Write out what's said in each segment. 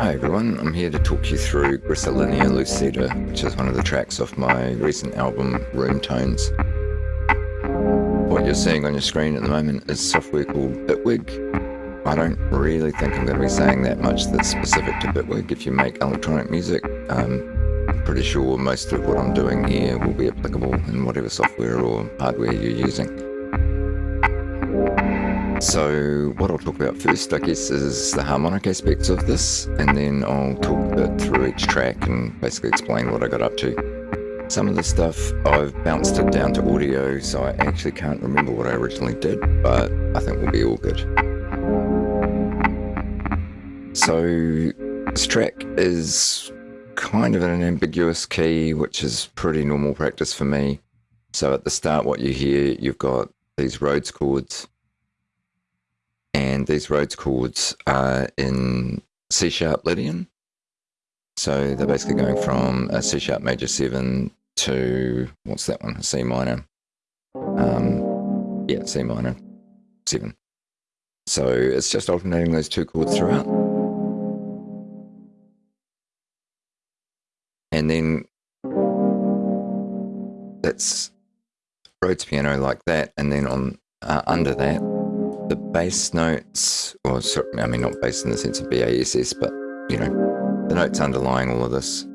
Hi everyone, I'm here to talk you through Grisilinea Lucida, which is one of the tracks off my recent album Room Tones. What you're seeing on your screen at the moment is software called Bitwig. I don't really think I'm going to be saying that much that's specific to Bitwig. If you make electronic music, um, I'm pretty sure most of what I'm doing here will be applicable in whatever software or hardware you're using. So what I'll talk about first, I guess, is the harmonic aspects of this, and then I'll talk a bit through each track and basically explain what I got up to. Some of the stuff I've bounced it down to audio, so I actually can't remember what I originally did, but I think we'll be all good. So this track is kind of in an ambiguous key, which is pretty normal practice for me. So at the start, what you hear, you've got these Rhodes chords, and these Rhodes chords are in C sharp Lydian. So they're basically going from a C sharp major 7 to, what's that one, a C minor. Um, yeah, C minor 7. So it's just alternating those two chords throughout. And then that's Rhodes piano like that, and then on uh, under that the bass notes, or I mean, not bass in the sense of BASS, but you know, the notes underlying all of this,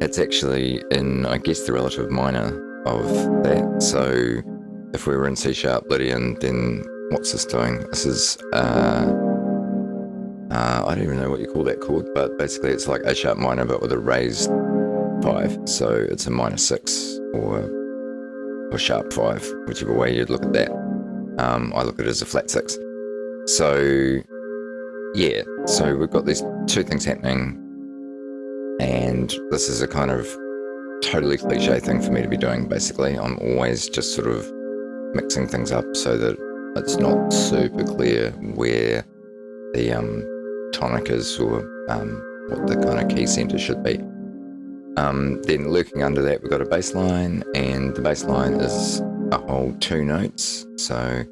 it's actually in, I guess, the relative minor of that. So if we were in C sharp Lydian, then what's this doing? This is, uh, uh, I don't even know what you call that chord, but basically it's like A sharp minor, but with a raised five. So it's a minor six or, or sharp five, whichever way you'd look at that. Um, I look at it as a flat six. So, yeah, so we've got these two things happening, and this is a kind of totally cliche thing for me to be doing, basically. I'm always just sort of mixing things up so that it's not super clear where the um, tonic is or um, what the kind of key center should be. Um, then lurking under that, we've got a bass line, and the bass line is a whole two notes. So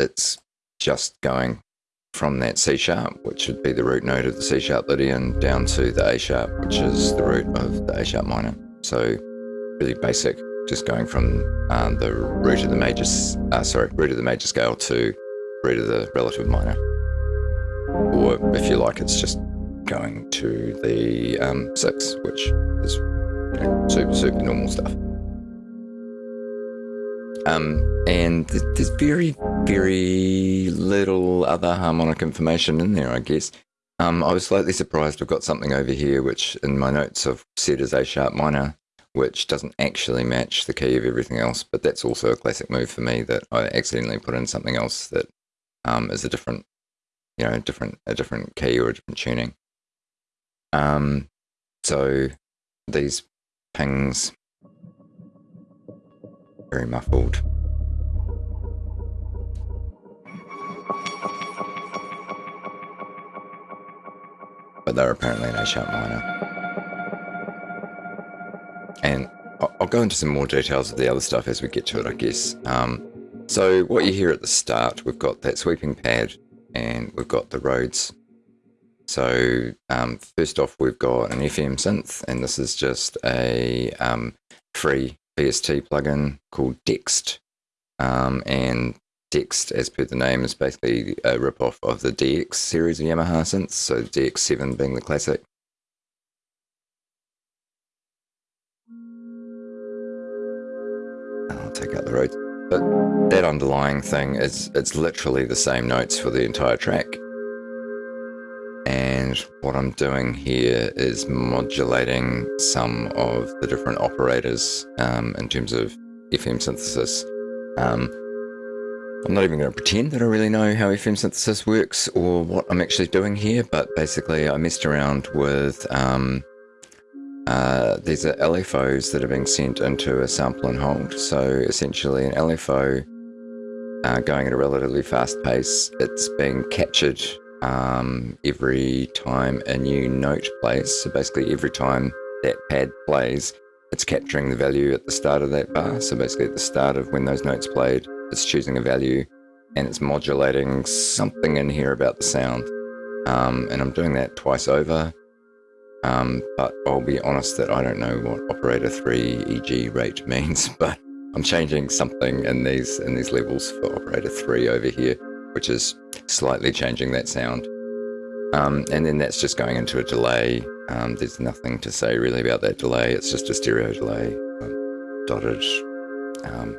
it's just going from that C sharp, which would be the root note of the C sharp Lydian, down to the A sharp, which is the root of the A sharp minor. So really basic, just going from um, the root of the major, uh, sorry, root of the major scale to root of the relative minor. Or if you like, it's just going to the um, six, which is super, super normal stuff. Um, and there's very, very little other harmonic information in there, I guess. Um, I was slightly surprised I've got something over here, which in my notes I've said is A sharp minor, which doesn't actually match the key of everything else, but that's also a classic move for me that I accidentally put in something else that um, is a different, you know, different, a different key or a different tuning. Um, so these pings, very muffled. But they're apparently an A-sharp minor. And I'll go into some more details of the other stuff as we get to it, I guess. Um, so what you hear at the start, we've got that sweeping pad and we've got the Rhodes so um, first off, we've got an FM synth, and this is just a um, free VST plugin called Dexed. Um, and Dexed, as per the name, is basically a ripoff of the DX series of Yamaha synths, so DX7 being the classic. I'll take out the Rhodes. But that underlying thing is it's literally the same notes for the entire track. And what I'm doing here is modulating some of the different operators um, in terms of FM synthesis. Um, I'm not even going to pretend that I really know how FM synthesis works or what I'm actually doing here, but basically I messed around with um, uh, these are LFOs that are being sent into a sample and hold. So essentially an LFO uh, going at a relatively fast pace, it's being captured um, every time a new note plays. So basically every time that pad plays, it's capturing the value at the start of that bar. So basically at the start of when those notes played, it's choosing a value and it's modulating something in here about the sound. Um, and I'm doing that twice over. Um, but I'll be honest that I don't know what operator 3 EG rate means, but I'm changing something in these in these levels for operator 3 over here, which is slightly changing that sound. Um, and then that's just going into a delay. Um, there's nothing to say really about that delay. It's just a stereo delay, um, dotted. Um,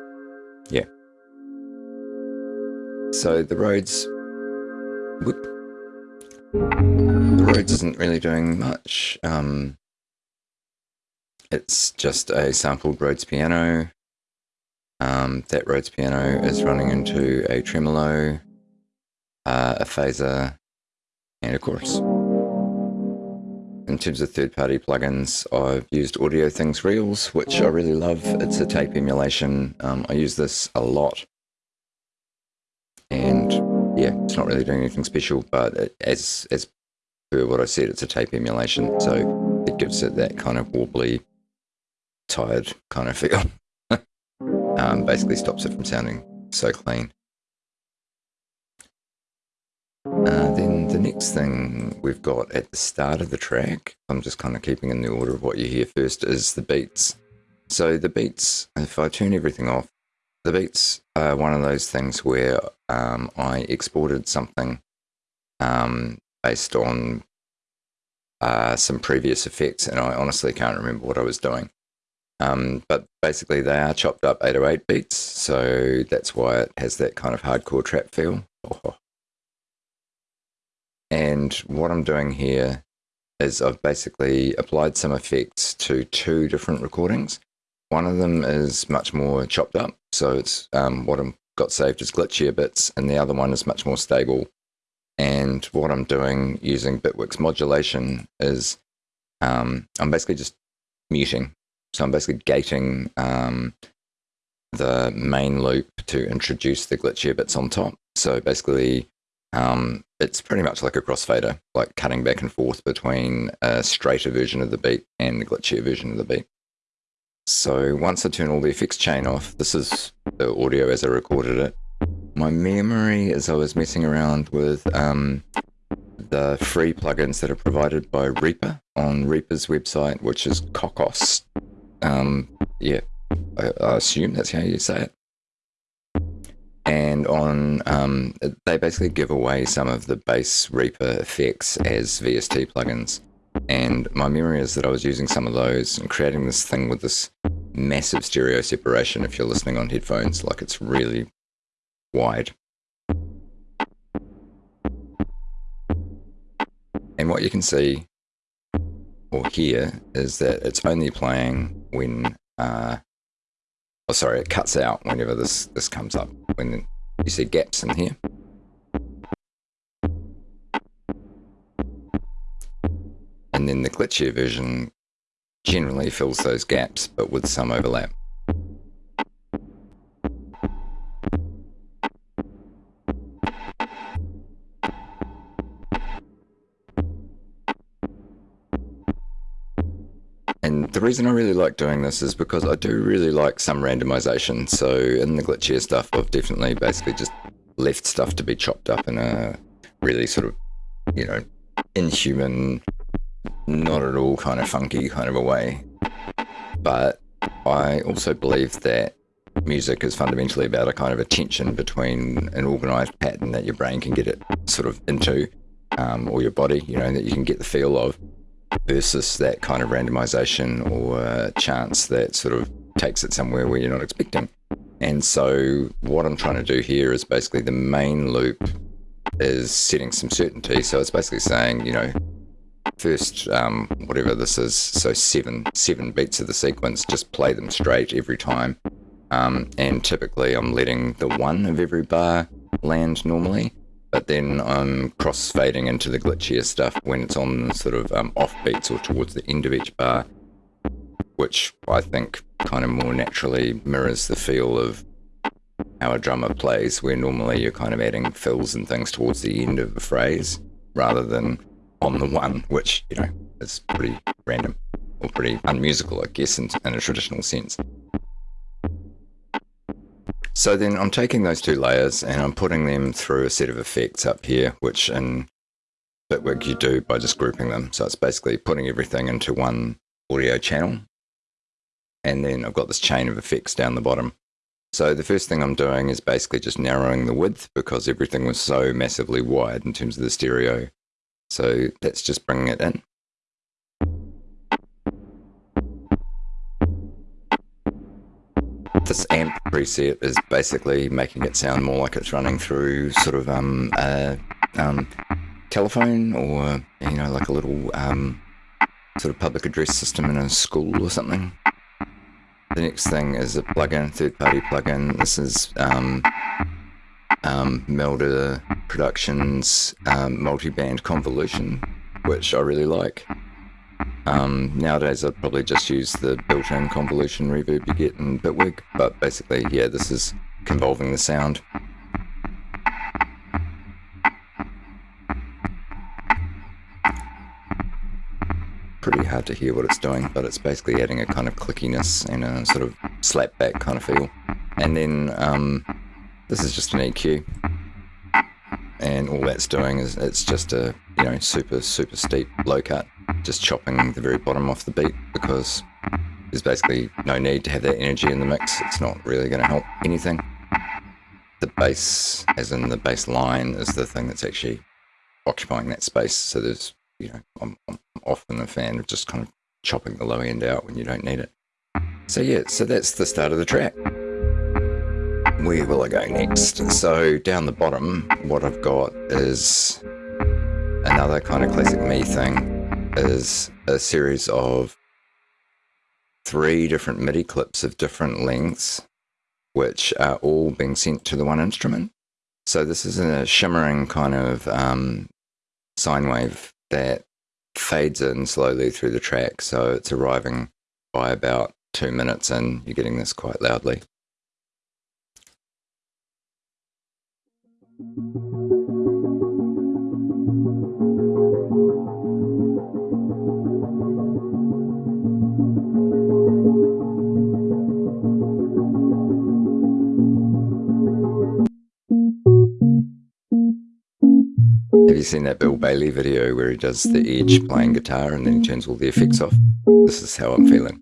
yeah. So the Rhodes, whoop, the Rhodes isn't really doing much. Um, it's just a sampled Rhodes piano. Um, that Rhodes piano is running into a tremolo, uh, a phaser, and a chorus. In terms of third-party plugins, I've used Audio Things Reels, which I really love. It's a tape emulation. Um, I use this a lot. And yeah, it's not really doing anything special, but it, as, as per what I said, it's a tape emulation. So it gives it that kind of wobbly, tired kind of feel. um, basically stops it from sounding so clean. Uh, then the next thing we've got at the start of the track, I'm just kind of keeping in the order of what you hear first, is the beats. So the beats, if I turn everything off, the beats are one of those things where um, I exported something um, based on uh, some previous effects, and I honestly can't remember what I was doing. Um, but basically, they are chopped up 808 beats, so that's why it has that kind of hardcore trap feel. Oh, and what I'm doing here is I've basically applied some effects to two different recordings. One of them is much more chopped up, so it's um, what I've got saved as glitchier bits, and the other one is much more stable. And what I'm doing using Bitwig's modulation is um, I'm basically just muting. So I'm basically gating um, the main loop to introduce the glitchier bits on top. So basically, um, it's pretty much like a crossfader, like cutting back and forth between a straighter version of the beat and the glitchier version of the beat. So once I turn all the effects chain off, this is the audio as I recorded it. My memory as I was messing around with um, the free plugins that are provided by Reaper on Reaper's website, which is Cockos. Um, yeah, I, I assume that's how you say it and on um, they basically give away some of the base Reaper effects as VST plugins. And my memory is that I was using some of those and creating this thing with this massive stereo separation if you're listening on headphones, like it's really wide. And what you can see or hear is that it's only playing when uh, Oh, sorry, it cuts out whenever this, this comes up, when you see gaps in here. And then the glitchier version generally fills those gaps, but with some overlap. The reason I really like doing this is because I do really like some randomization. So in the glitchier stuff, I've definitely basically just left stuff to be chopped up in a really sort of, you know, inhuman, not at all kind of funky kind of a way. But I also believe that music is fundamentally about a kind of a tension between an organized pattern that your brain can get it sort of into, um, or your body, you know, that you can get the feel of versus that kind of randomization or chance that sort of takes it somewhere where you're not expecting. And so what I'm trying to do here is basically the main loop is setting some certainty. So it's basically saying, you know, first um, whatever this is, so seven seven beats of the sequence, just play them straight every time. Um, and typically I'm letting the one of every bar land normally but then I'm cross-fading into the glitchier stuff when it's on sort of um, off beats or towards the end of each bar, which I think kind of more naturally mirrors the feel of how a drummer plays, where normally you're kind of adding fills and things towards the end of a phrase rather than on the one, which, you know, is pretty random or pretty unmusical, I guess, in, in a traditional sense. So then I'm taking those two layers and I'm putting them through a set of effects up here, which in Bitwig you do by just grouping them. So it's basically putting everything into one audio channel. And then I've got this chain of effects down the bottom. So the first thing I'm doing is basically just narrowing the width because everything was so massively wide in terms of the stereo. So that's just bringing it in. This amp preset is basically making it sound more like it's running through sort of um, a um, telephone or, you know, like a little um, sort of public address system in a school or something. The next thing is a plugin, third-party plugin. This is um, um, Melda Productions um, multi-band convolution, which I really like. Um, nowadays I'd probably just use the built-in convolution reverb you get in Bitwig, but basically, yeah, this is convolving the sound. Pretty hard to hear what it's doing, but it's basically adding a kind of clickiness and a sort of slapback kind of feel. And then um, this is just an EQ. And all that's doing is it's just a, you know, super, super steep low cut just chopping the very bottom off the beat because there's basically no need to have that energy in the mix. It's not really going to help anything. The bass, as in the bass line, is the thing that's actually occupying that space. So there's, you know, I'm, I'm often a fan of just kind of chopping the low end out when you don't need it. So yeah, so that's the start of the track. Where will I go next? So down the bottom, what I've got is another kind of classic me thing is a series of three different MIDI clips of different lengths, which are all being sent to the one instrument. So this is a shimmering kind of um, sine wave that fades in slowly through the track. So it's arriving by about two minutes and you're getting this quite loudly. Have you seen that Bill Bailey video where he does the Edge playing guitar and then he turns all the effects off? This is how I'm feeling.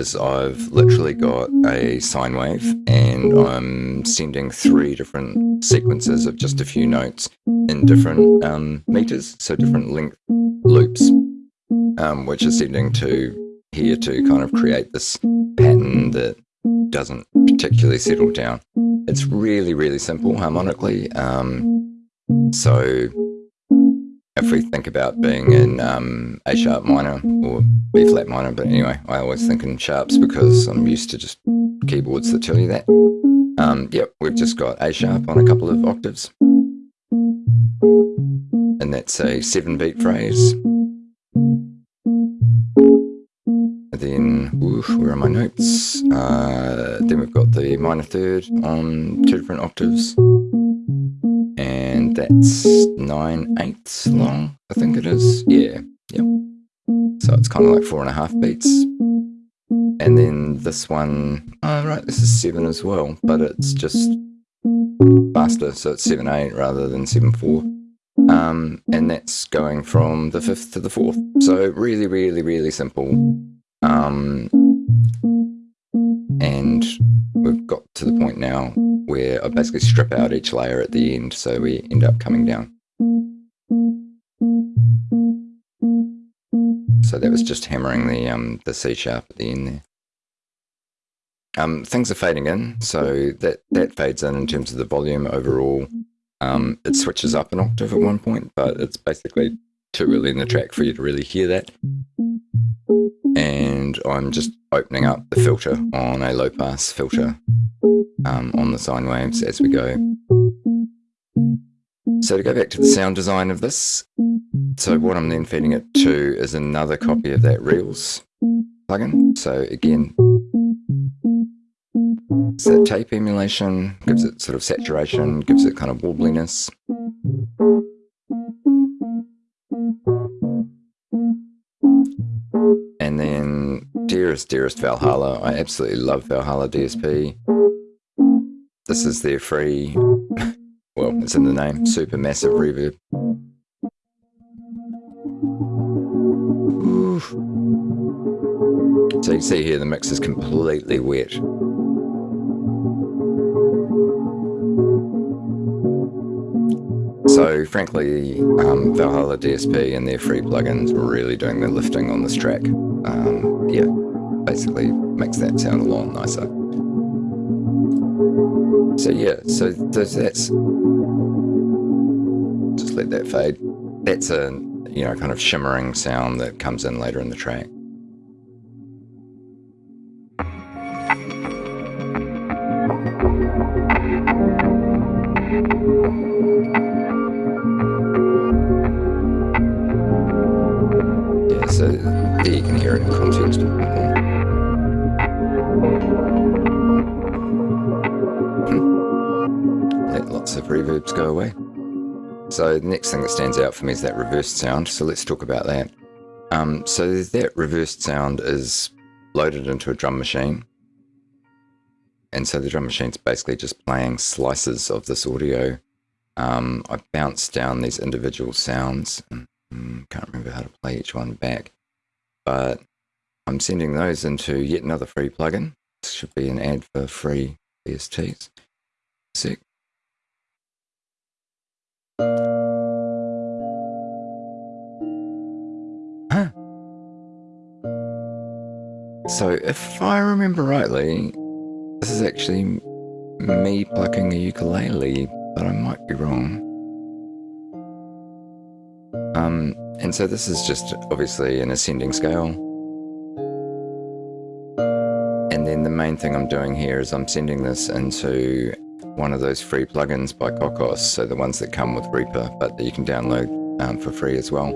Is I've literally got a sine wave and I'm sending three different sequences of just a few notes in different um, meters, so different length loops, um, which is sending to here to kind of create this pattern that doesn't particularly settle down. It's really, really simple harmonically. Um, so if we think about being in um, A sharp minor or B flat minor, but anyway, I always think in sharps because I'm used to just keyboards that tell you that. Um, yep, we've just got A sharp on a couple of octaves. And that's a seven beat phrase. And then, oof, where are my notes? Uh, then we've got the minor third on two different octaves that's nine eighths long, I think it is. Yeah, yep. So it's kind of like four and a half beats. And then this one, oh right, this is seven as well, but it's just faster, so it's seven eight rather than seven four. Um, and that's going from the fifth to the fourth. So really, really, really simple. Um, and we've got to the point now where I basically strip out each layer at the end so we end up coming down. So that was just hammering the um, the C sharp at the end there. Um, things are fading in, so that, that fades in in terms of the volume overall. Um, it switches up an octave at one point, but it's basically too early in the track for you to really hear that. And I'm just opening up the filter on a low pass filter um, on the sine waves as we go. So to go back to the sound design of this, so what I'm then feeding it to is another copy of that Reels. plugin. So again, it's that tape emulation, gives it sort of saturation, gives it kind of warbliness. And then dearest, dearest Valhalla. I absolutely love Valhalla DSP. This is their free, well, it's in the name, Supermassive reverb. Oof. So you can see here the mix is completely wet. So frankly, um, Valhalla DSP and their free plugins were really doing the lifting on this track. Um, yeah, basically makes that sound a lot nicer. So yeah, so that's just let that fade. That's a you know kind of shimmering sound that comes in later in the track. So the next thing that stands out for me is that reversed sound. So let's talk about that. Um, so that reversed sound is loaded into a drum machine. And so the drum machine's basically just playing slices of this audio. Um, I bounce down these individual sounds. And, um, can't remember how to play each one back. But I'm sending those into yet another free plugin. This should be an ad for free VSTs. Sick. Huh. So, if I remember rightly, this is actually me plucking a ukulele, but I might be wrong. Um, and so this is just obviously an ascending scale. And then the main thing I'm doing here is I'm sending this into one of those free plugins by Cockos, so the ones that come with Reaper, but that you can download um, for free as well.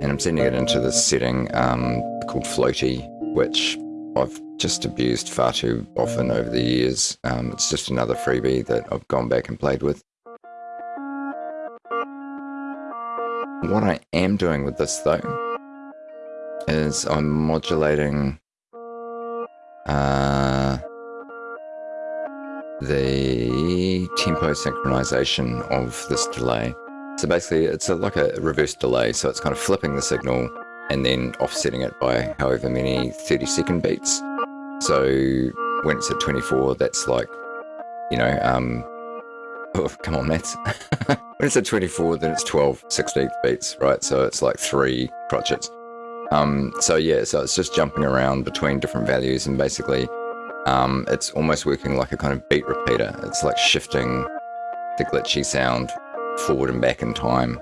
And I'm sending it into this setting um, called Floaty, which I've just abused far too often over the years. Um, it's just another freebie that I've gone back and played with. What I am doing with this though is I'm modulating uh, the tempo synchronization of this delay. So basically it's a, like a reverse delay, so it's kind of flipping the signal and then offsetting it by however many 30 second beats. So when it's at 24, that's like, you know, um, oh, come on, maths. when it's at 24, then it's 12 16th beats, right? So it's like three crotchets. Um, so yeah, so it's just jumping around between different values and basically um, it's almost working like a kind of beat repeater. It's like shifting the glitchy sound forward and back in time.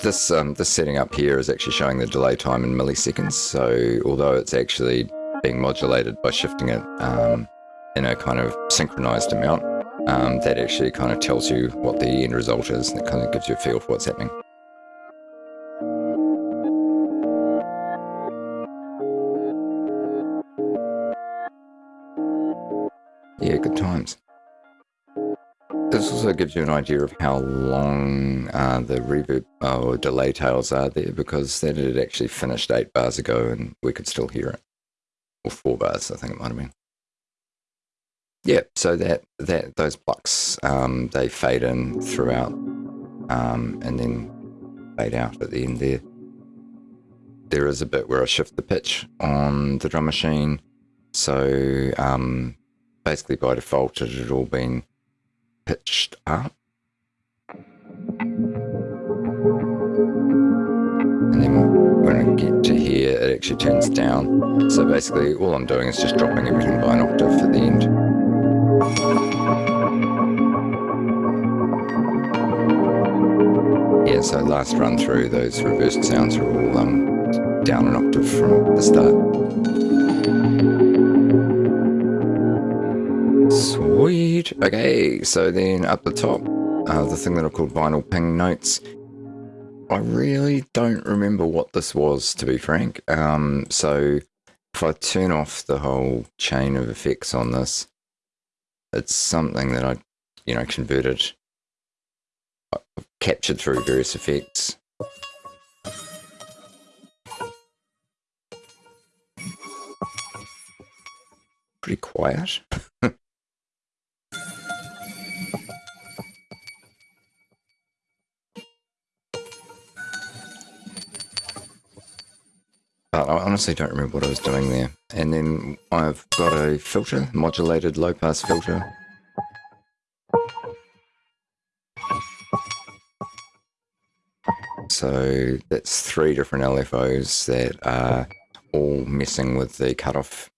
This, um, this setting up here is actually showing the delay time in milliseconds, so although it's actually being modulated by shifting it um, in a kind of synchronized amount, um, that actually kind of tells you what the end result is and it kind of gives you a feel for what's happening. Yeah, good times. This also gives you an idea of how long uh, the reverb uh, or delay tails are there because that had actually finished eight bars ago and we could still hear it. Or four bars, I think it might have been. Yeah, so that that those blocks um, they fade in throughout, um, and then fade out at the end there. There is a bit where I shift the pitch on the drum machine, so um, basically by default it had all been pitched up. And then when I get to here, it actually turns down. So basically all I'm doing is just dropping everything by an octave at the end. Yeah, so last run through, those reversed sounds are all um, down an octave from the start. Sweet. Okay, so then up the top, uh, the thing that I called vinyl ping notes. I really don't remember what this was, to be frank. Um, so if I turn off the whole chain of effects on this, it's something that I, you know, converted, I've captured through various effects. Pretty quiet. But I honestly don't remember what I was doing there. And then I've got a filter, modulated low pass filter. So that's three different LFOs that are all messing with the cutoff,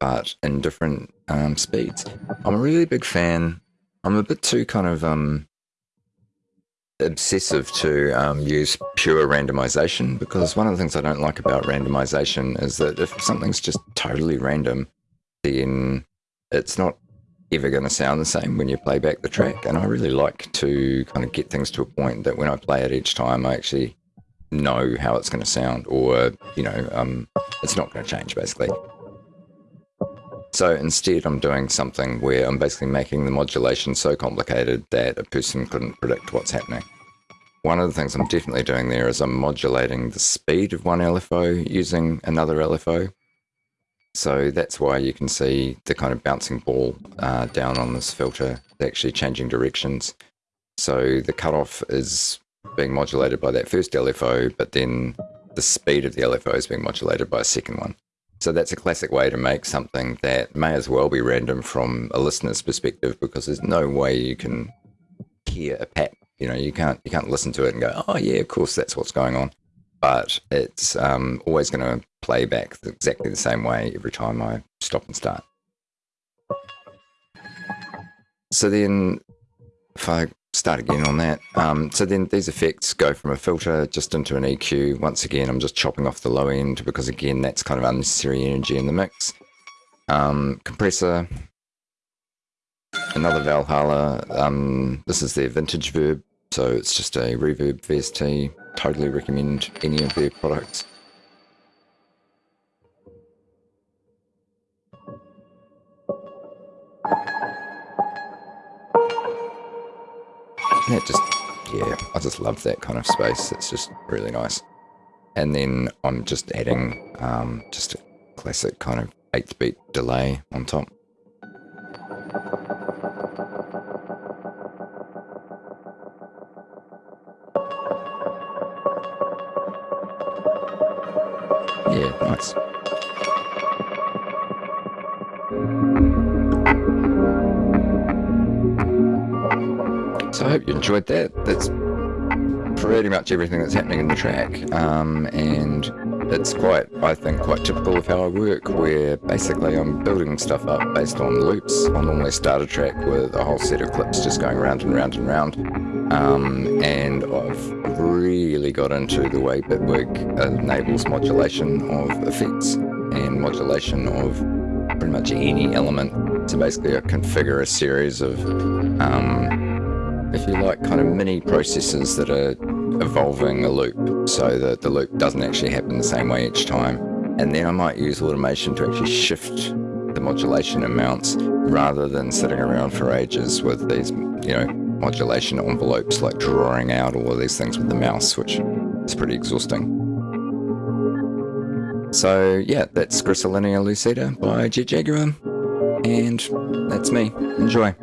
but in different um, speeds. I'm a really big fan. I'm a bit too kind of um, obsessive to um, use pure randomization because one of the things I don't like about randomization is that if something's just totally random, then it's not ever going to sound the same when you play back the track. And I really like to kind of get things to a point that when I play it each time, I actually know how it's going to sound or, you know, um, it's not going to change basically. So instead, I'm doing something where I'm basically making the modulation so complicated that a person couldn't predict what's happening. One of the things I'm definitely doing there is I'm modulating the speed of one LFO using another LFO. So that's why you can see the kind of bouncing ball uh, down on this filter, actually changing directions. So the cutoff is being modulated by that first LFO, but then the speed of the LFO is being modulated by a second one. So that's a classic way to make something that may as well be random from a listener's perspective because there's no way you can hear a pat. You know, you can't you can't listen to it and go, oh yeah, of course that's what's going on. But it's um, always going to play back exactly the same way every time I stop and start. So then, if I start again on that. Um, so then these effects go from a filter just into an EQ. Once again, I'm just chopping off the low end because again, that's kind of unnecessary energy in the mix. Um, compressor, another Valhalla. Um, this is their VintageVerb, so it's just a reverb VST. Totally recommend any of their products. That just, yeah, I just love that kind of space. It's just really nice. And then I'm just adding um, just a classic kind of 8 beat delay on top. Hope you enjoyed that. That's pretty much everything that's happening in the track. Um, and it's quite, I think, quite typical of how I work, where basically I'm building stuff up based on loops. I'll normally start a track with a whole set of clips just going round and round and round. Um, and I've really got into the way Bitwig enables modulation of effects and modulation of pretty much any element. So basically I configure a series of um, if you like, kind of mini processes that are evolving a loop so that the loop doesn't actually happen the same way each time. And then I might use automation to actually shift the modulation amounts rather than sitting around for ages with these, you know, modulation envelopes like drawing out all of these things with the mouse, which is pretty exhausting. So yeah, that's Gristolinia Lucida by Jet Jaguar, and that's me. Enjoy.